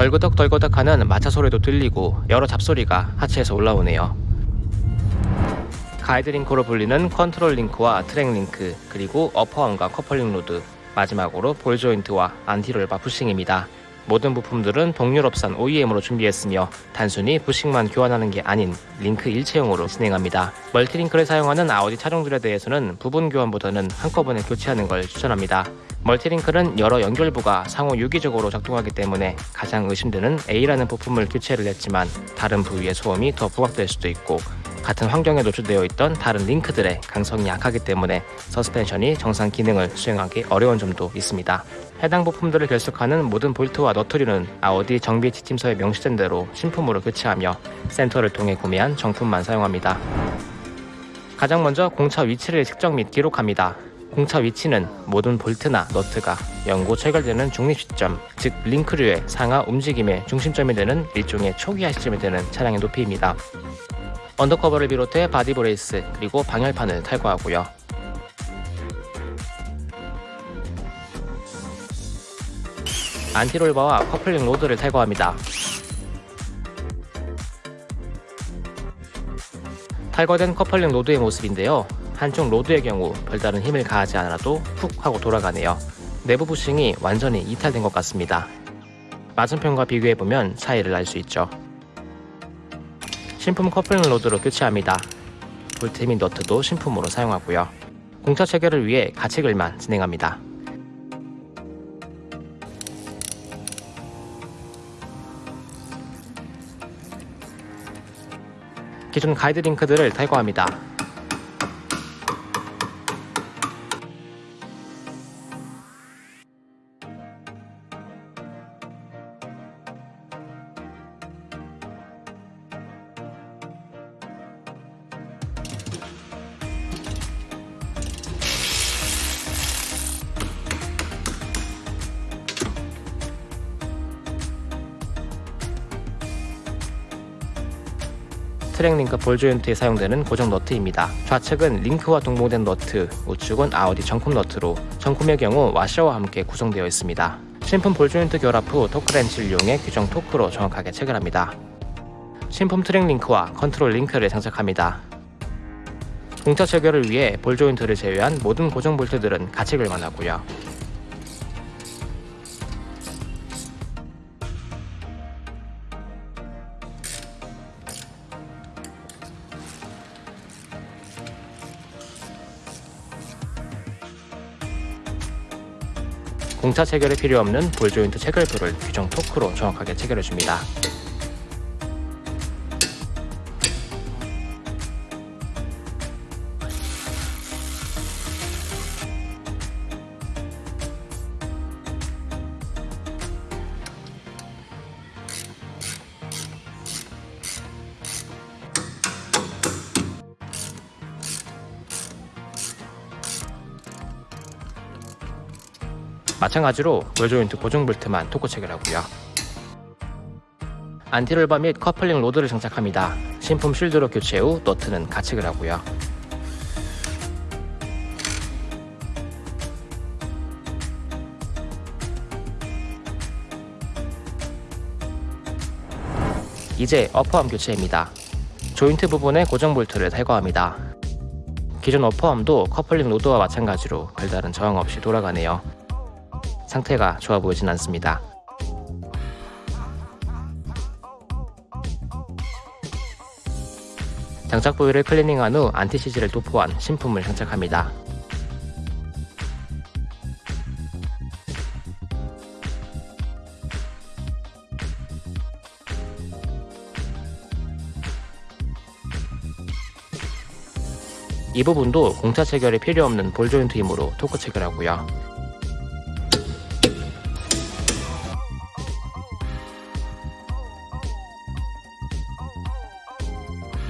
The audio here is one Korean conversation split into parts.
덜그덕덜그덕하는 마차 소리도 들리고 여러 잡소리가 하체에서 올라오네요. 가이드 링크로 불리는 컨트롤 링크와 트랙 링크 그리고 upper arm과 커플링 로드 마지막으로 볼 조인트와 anti-roll bar 부싱입니다. 모든 부품들은 동유럽산 OEM으로 준비했으며 단순히 부싱만 교환하는 게 아닌 링크 일체형으로 진행합니다. multi-link를 사용하는 아우디 차종들에 대해서는 부분 교환보다는 한꺼번에 교체하는 걸 추천합니다. multi-link는 여러 연결부가 상호 유기적으로 작동하기 때문에 가장 의심되는 A라는 부품을 교체를 했지만 다른 부위의 소음이 더 부각될 수도 있고 같은 환경에 노출되어 있던 다른 링크들의 강성이 약하기 때문에 서스펜션이 정상 기능을 수행하기 어려운 점도 있습니다. 해당 부품들을 결속하는 모든 볼트와 너트류는 아우디 정비 지침서에 명시된 대로 신품으로 교체하며 센터를 통해 구매한 정품만 사용합니다. 가장 먼저 공차 위치를 측정 및 기록합니다. 공차 위치는 모든 볼트나 너트가 연고 체결되는 중립 시점, 즉 링크류의 상하 움직임의 중심점이 되는 일종의 초기화 시점이 되는 차량의 높이입니다. undercover를 비롯해 body brace 그리고 방열판을 탈거하고요. anti-roll bar와 커플링 로드를 탈거합니다. 탈거된 커플링 로드의 모습인데요. 한쪽 로드의 경우 별다른 힘을 가하지 않아도 훅 하고 돌아가네요. 내부 부싱이 완전히 이탈된 것 같습니다. 맞은편과 비교해보면 차이를 알 수 있죠. 신품 커플링 로드로 교체합니다. 볼트 및 너트도 신품으로 사용하고요. 공차 체결을 위해 가체결만 진행합니다. 기존 가이드 링크들을 탈거합니다. 트랙 링크 볼 조인트에 사용되는 고정 너트입니다. 좌측은 링크와 동봉된 너트, 우측은 아우디 정품 너트로 정품의 경우 와셔와 함께 구성되어 있습니다. 신품 볼 조인트 결합 후 torque wrench를 이용해 규정 토크로 정확하게 체결합니다. 신품 트랙 링크와 컨트롤 링크를 장착합니다. 공차 체결을 위해 볼 조인트를 제외한 모든 고정 볼트들은 가체결만 하고요. 공차 체결에 필요 없는 볼 조인트 체결부를 규정 토크로 정확하게 체결해 줍니다. 마찬가지로 볼 조인트 고정 볼트만 토크 체결하고요. anti-roll bar 및 커플링 로드를 장착합니다. 신품 쉴드로 교체 후 너트는 가체결 하고요. 이제 upper arm 교체입니다. 조인트 부분의 고정 볼트를 탈거합니다. 기존 어퍼암도 커플링 로드와 마찬가지로 별다른 저항 없이 돌아가네요. 상태가 좋아 보이진 않습니다. 장착 부위를 클리닝한 후 안티시즈를 도포한 신품을 장착합니다. 이 부분도 공차 체결이 필요 없는 볼 조인트 힘으로 토크 체결하고요.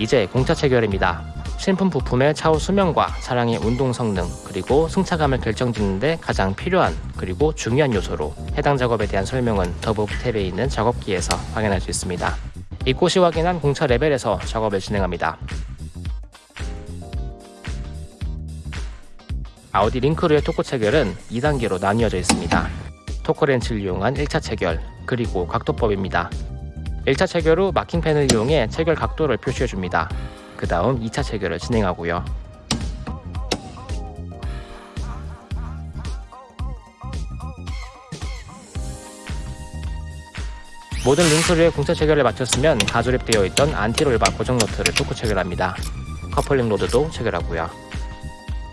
이제 공차 체결입니다. 신품 부품의 차후 수명과 차량의 운동 성능 그리고 승차감을 결정짓는데 가장 필요한 그리고 중요한 요소로 해당 작업에 대한 설명은 더보기 탭에 있는 작업기에서 확인할 수 있습니다. 이곳이 확인한 공차 레벨에서 작업을 진행합니다. 아우디 링크루의 토크 체결은 2단계로 나뉘어져 있습니다. 토크 렌치를 이용한 1차 체결, 그리고 각도법입니다. 1차 체결 후 마킹펜을 이용해 체결 각도를 표시해 줍니다. 그 다음 2차 체결을 진행하고요. 모든 링크류의 공차 체결을 마쳤으면 가조립되어 있던 anti-roll bar 고정 너트를 토크 체결합니다. 커플링 로드도 체결하고요.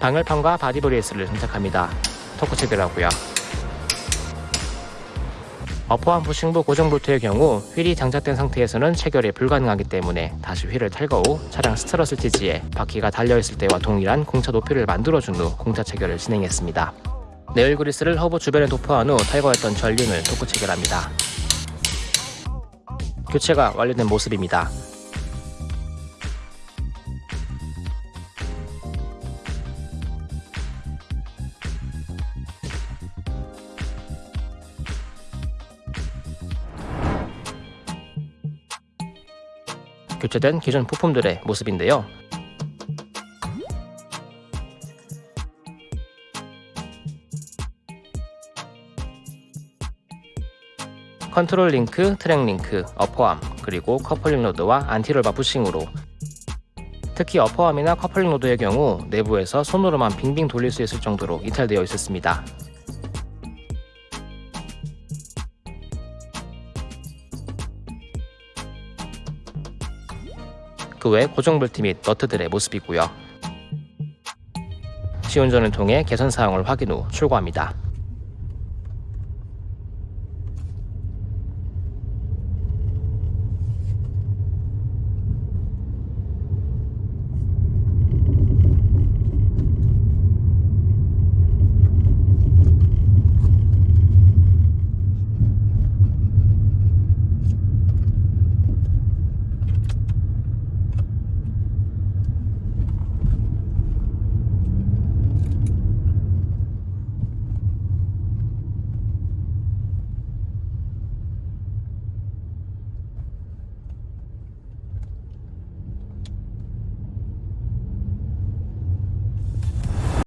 방열판과 body brace를 장착합니다. 토크 체결하고요. upper arm 부싱부 고정 볼트의 경우 휠이 장착된 상태에서는 체결이 불가능하기 때문에 다시 휠을 탈거 후 차량 스트러스 티지에 바퀴가 달려있을 때와 동일한 공차 높이를 만들어준 후 공차 체결을 진행했습니다. 내열 그리스를 허브 주변에 도포한 후 탈거했던 전륜을 토크 체결합니다. 교체가 완료된 모습입니다. 교체된 기존 부품들의 모습인데요. 컨트롤 링크, 트랙 링크, upper arm, 그리고 커플링 로드와 anti-roll bar 부싱으로 특히 upper arm이나 커플링 로드의 경우 내부에서 손으로만 빙빙 돌릴 수 있을 정도로 이탈되어 있었습니다. 그 외 고정 볼트 및 너트들의 모습이고요. 시운전을 통해 개선 사항을 확인 후 출고합니다.